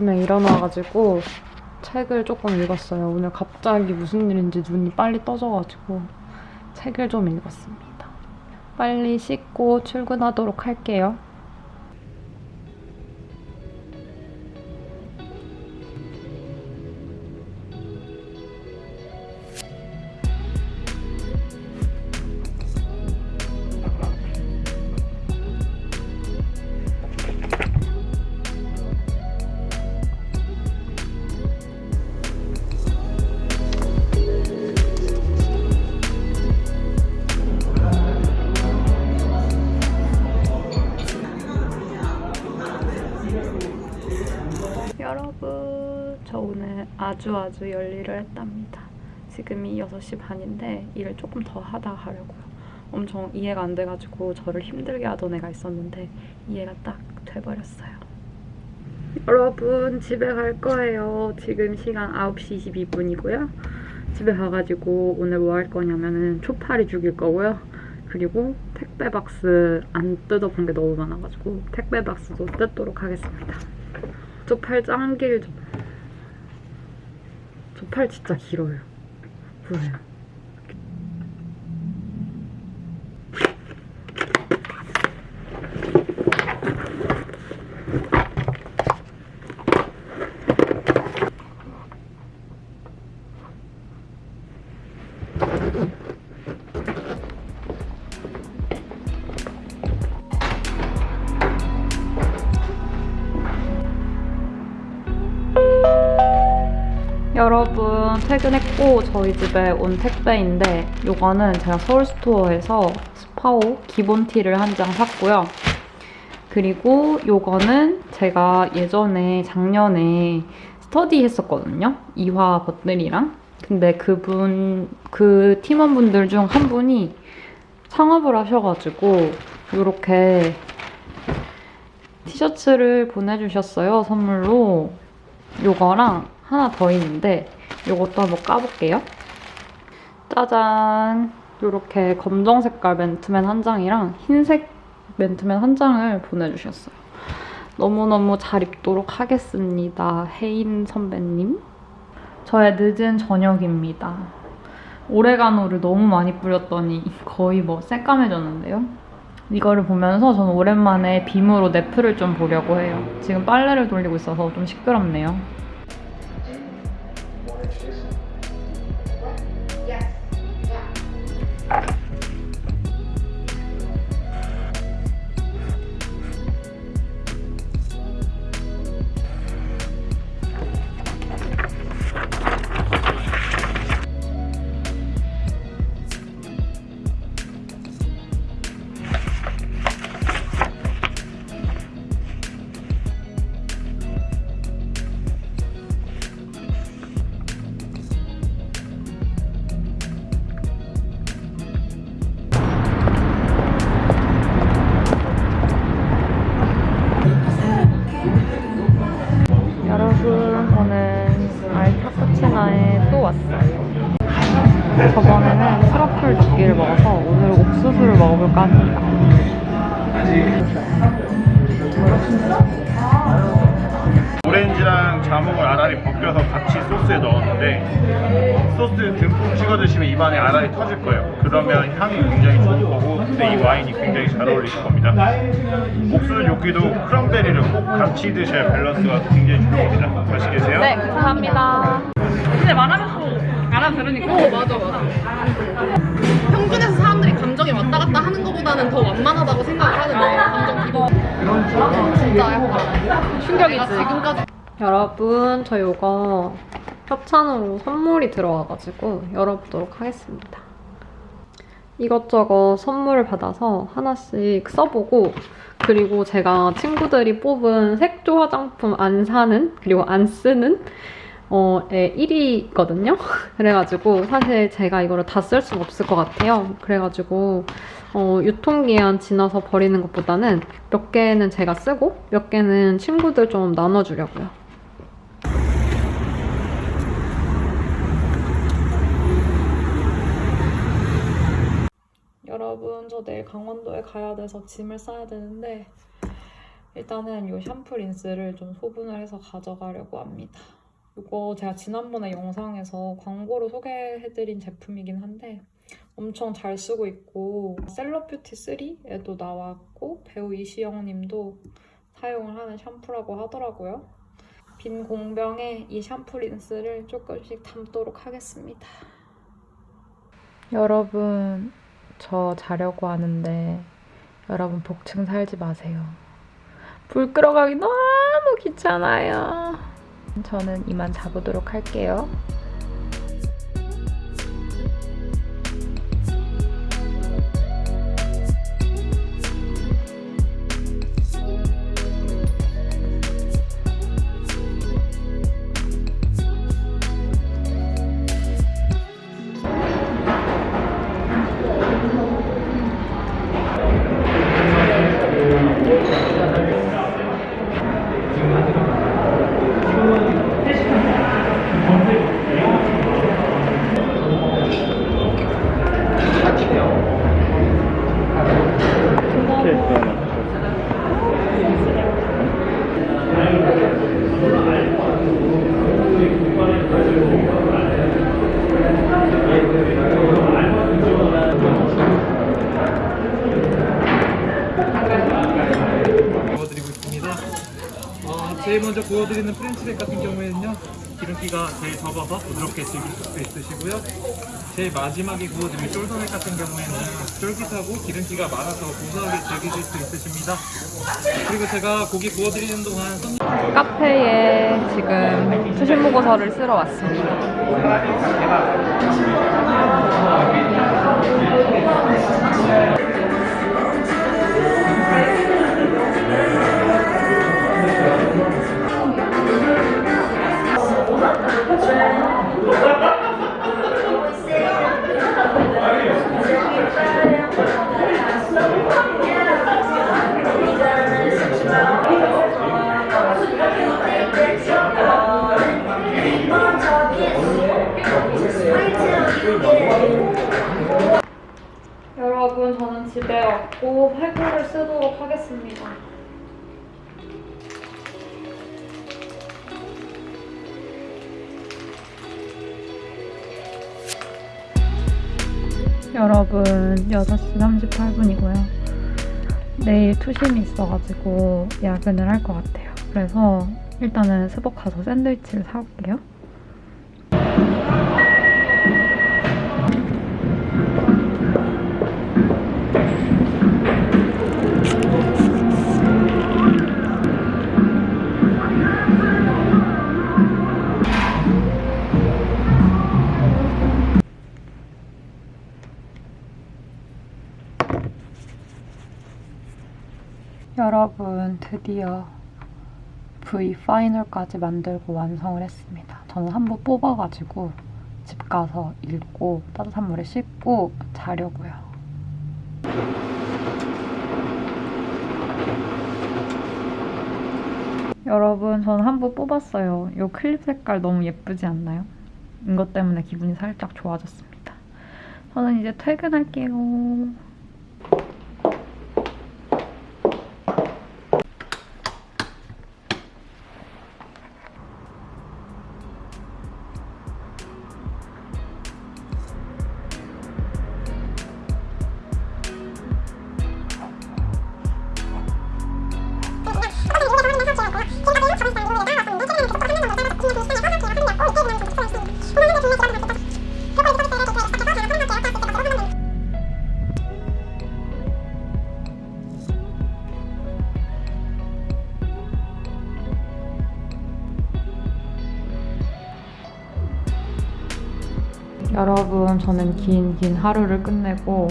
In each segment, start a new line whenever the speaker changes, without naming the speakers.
아침에 일어나가지고 책을 조금 읽었어요. 오늘 갑자기 무슨 일인지 눈이 빨리 떠져가지고 책을 좀 읽었습니다. 빨리 씻고 출근하도록 할게요. 저 오늘 아주 아주 열일을 했답니다. 지금이 6시 반인데 일을 조금 더 하다 가려고요. 엄청 이해가 안 돼가지고 저를 힘들게 하던 애가 있었는데 이해가 딱 돼버렸어요. 여러분, 집에 갈 거예요. 지금 시간 9시 22분이고요. 집에 가가지고 오늘 뭐 할 거냐면은 초파리 죽일 거고요. 그리고 택배 박스 안 뜯어본 게 너무 많아가지고 택배 박스도 뜯도록 하겠습니다. 길죠? 저 팔 진짜 길어요. 보세요. 여러분 퇴근했고 저희 집에 온 택배인데 이거는 제가 서울스토어에서 스파오 기본 티를 한 장 샀고요. 그리고 이거는 제가 예전에 작년에 스터디 했었거든요. 이화 버들이랑. 근데 그분 그 팀원분들 중 한 분이 창업을 하셔가지고 이렇게 티셔츠를 보내주셨어요 선물로. 요거랑 하나 더 있는데 이것도 한번 까볼게요. 짜잔! 이렇게 검정 색깔 맨투맨 한 장이랑 흰색 맨투맨 한 장을 보내주셨어요. 너무너무 잘 입도록 하겠습니다. 혜인 선배님. 저의 늦은 저녁입니다. 오레가노를 너무 많이 뿌렸더니 거의 뭐 새까매졌는데요. 이거를 보면서 저는 오랜만에 빔으로 넷플을 좀 보려고 해요. 지금 빨래를 돌리고 있어서 좀 시끄럽네요. 먹어볼까 합니다.
오렌지랑 자몽을 아라리 벗겨서 같이 소스에 넣었는데 소스 듬뿍 찍어 드시면 입안에 아라리 터질 거예요. 그러면 향이 굉장히 좋을 거고 근데 이 와인이 굉장히 잘 어울리실 겁니다. 옥수수 요기도 크런베리를 꼭 같이 드셔야 밸런스가 굉장히 좋습니다. 맛있게 드세요.
네, 감사합니다. 근데 말하면서 알아들으니까.
어 맞아 맞아 평균에서 사람들이 감정이 왔다 갔다 하는 것보다는 더 완만하다고 생각을 하는데 감정 기복 진짜 약간
충격이지.
지금까지
여러분, 저 이거 협찬으로 선물이 들어와가지고 열어보도록 하겠습니다. 이것저것 선물을 받아서 하나씩 써보고 그리고 제가 친구들이 뽑은 색조 화장품 안 사는 그리고 안 쓰는 어, 에 1위거든요. 그래가지고 사실 제가 이거를 다 쓸 수는 없을 것 같아요. 그래가지고 어, 유통기한 지나서 버리는 것보다는 몇 개는 제가 쓰고 몇 개는 친구들 좀 나눠주려고요. 여러분 저 내일 강원도에 가야 돼서 짐을 싸야 되는데 일단은 이 샴푸 린스를 좀 소분을 해서 가져가려고 합니다. 이거 제가 지난번에 영상에서 광고로 소개해드린 제품이긴 한데 엄청 잘 쓰고 있고 셀럽뷰티 3에도 나왔고 배우 이시영 님도 사용을 하는 샴푸라고 하더라고요. 빈 공병에 이 샴푸 린스를 조금씩 담도록 하겠습니다. 여러분, 저 자려고 하는데 여러분 복층 살지 마세요. 불 끄러가기 너무 귀찮아요. 저는 이만 자보도록 할게요.
먼저 구워드리는 프렌치백 같은 경우에는요 기름기가 제일 적어서 부드럽게 즐길 수 있으시고요. 제일 마지막에 구워드릴 쫄더넥 같은 경우에는 쫄깃하고 기름기가 많아서 고소하게 즐기실 수 있으십니다. 그리고 제가 고기 구워드리는 동안
카페에 지금 수신 보고서를 쓰러 왔습니다. 여러분, 저는 집에 왔고 팔굽을 쓰도록 하겠습니다. 여러분, 6시 38분이고요. 내일 투심이 있어가지고 야근을 할 것 같아요. 그래서 일단은 스벅 가서 샌드위치를 사올게요. 드디어 V 파이널까지 만들고 완성을 했습니다. 저는 한 번 뽑아가지고 집 가서 읽고 따뜻한 물에 씻고 자려고요. 여러분 저는 한 번 뽑았어요. 이 클립 색깔 너무 예쁘지 않나요? 이것 때문에 기분이 살짝 좋아졌습니다. 저는 이제 퇴근할게요. 여러분, 저는 긴 긴 하루를 끝내고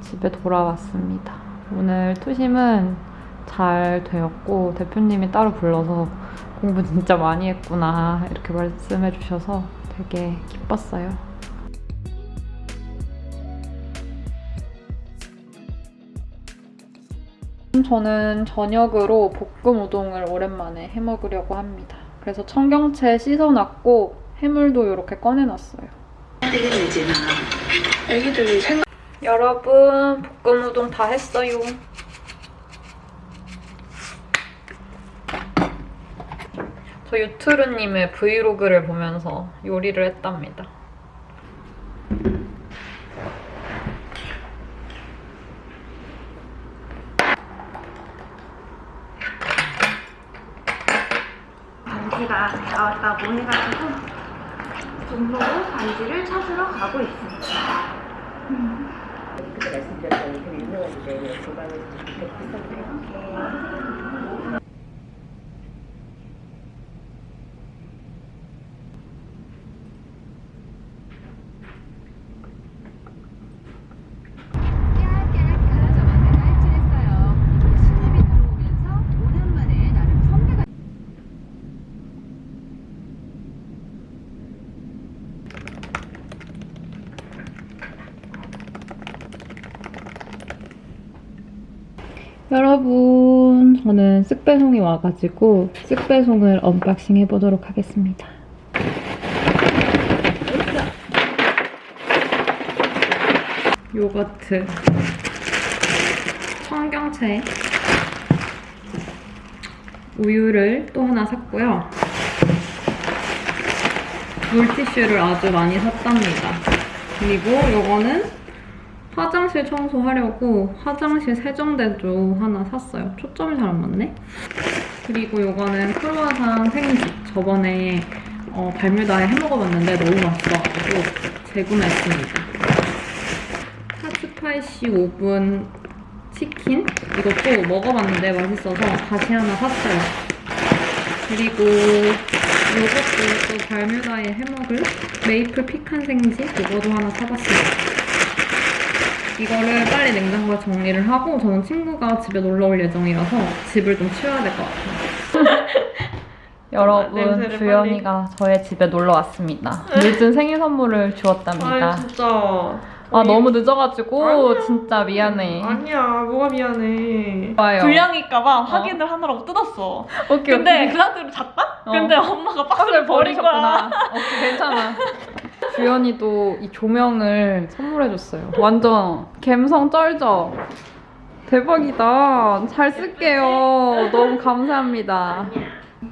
집에 돌아왔습니다. 오늘 투심은 잘 되었고 대표님이 따로 불러서 공부 진짜 많이 했구나 이렇게 말씀해 주셔서 되게 기뻤어요. 저는 저녁으로 볶음 우동을 오랜만에 해 먹으려고 합니다. 그래서 청경채 씻어놨고 해물도 이렇게 꺼내놨어요. 여러분 볶음 우동 다 했어요. 저 유트루님의 브이로그를 보면서 요리를 했답니다.
냄새가 아, 배웠다 몸이 같은 고 종로로 반지를 찾으러 가고 있습니다.
그때 말씀드렸던 그 유명한 주제는 조방에서 데
깨알깨알 가라져가는 할진했어요. 신입이 들어오면서 오랜만에 나름 선배가
여러분, 저는 쓱배송이 와가지고 쓱배송을 unboxing 해보도록 하겠습니다. 요거트, 청경채, 우유를 또 하나 샀고요. 물티슈를 아주 많이 샀답니다. 그리고 요거는 화장실 청소하려고 화장실 세정대도 하나 샀어요. 초점이 잘 안 맞네. 그리고 요거는 크루아상 생지. 저번에 어, 발뮤다에 해먹어봤는데 너무 맛있어가지고 재구매했습니다. hot spicy 오븐 치킨? 이것도 먹어봤는데 맛있어서 다시 하나 샀어요. 그리고 요것도 또 발뮤다에 해먹을 메이플 피칸 생지? 이거도 하나 사봤습니다. 이거를 빨리 냉장고에 정리를 하고 저는 친구가 집에 놀러 올 예정이라서 집을 좀 치워야 될 것 같아요. 여러분, 주연이가 저의 집에 놀러 왔습니다. 늦은 생일 선물을 주었답니다.
진짜.
아, 너무 늦어가지고 진짜 미안해.
아니야, 뭐가 미안해.
좋아요.
불량일까봐 확인을 하느라고 뜯었어.
오케이,
근데
오케이.
그 상태로 잤다?
어.
근데 엄마가 박스를 버린 거야.
오케이, 괜찮아. 주연이도 이 조명을 선물해줬어요. 완전 감성 쩔죠? 대박이다. 잘 쓸게요. 너무 감사합니다.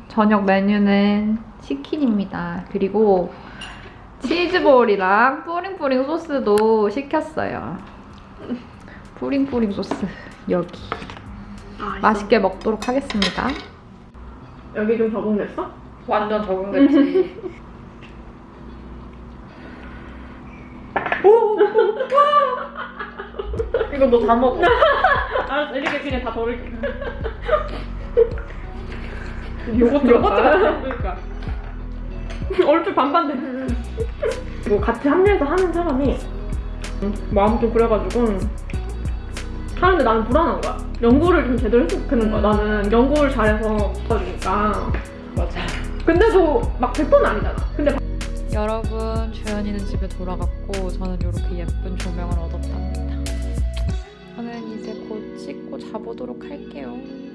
저녁 메뉴는 치킨입니다. 그리고 치즈볼이랑 뿌링뿌링 소스도 시켰어요. 뿌링뿌링 소스 여기. 맛있게 먹도록 하겠습니다.
여기 좀 적응됐어?
완전 적응됐지.
이거 너 다 먹어. 알았어, 이렇게 그냥 다 버릴게. 요거트 요거트 그러니까. 얼추 반반돼. 이거 같이 합류해서 하는 사람이 마음 좀 그래가지고 하는데 나는 불안한 거야. 연구를 좀 제대로 좋겠는 거야. 나는 연구를 잘해서 도와주니까.
맞아.
근데도 막 100%는 아니잖아. 근데
여러분, 주연이는 집에 돌아갔고 저는 이렇게 예쁜 조명을 얻었답니다. 씻고 자보도록 할게요.